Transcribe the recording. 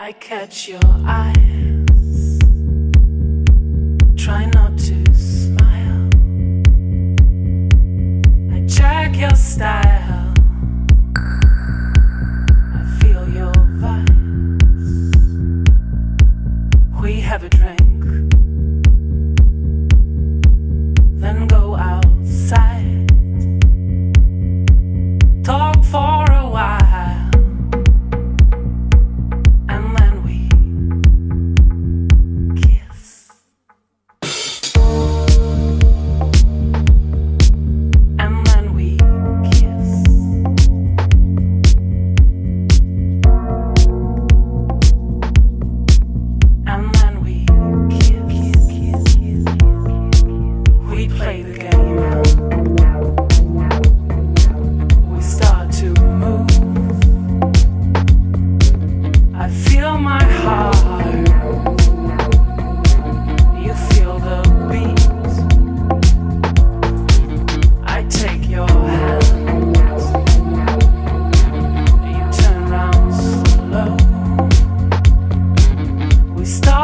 I catch your eyes. Try not to smile. I check your style. I feel your vibes. We have a drink. Stop.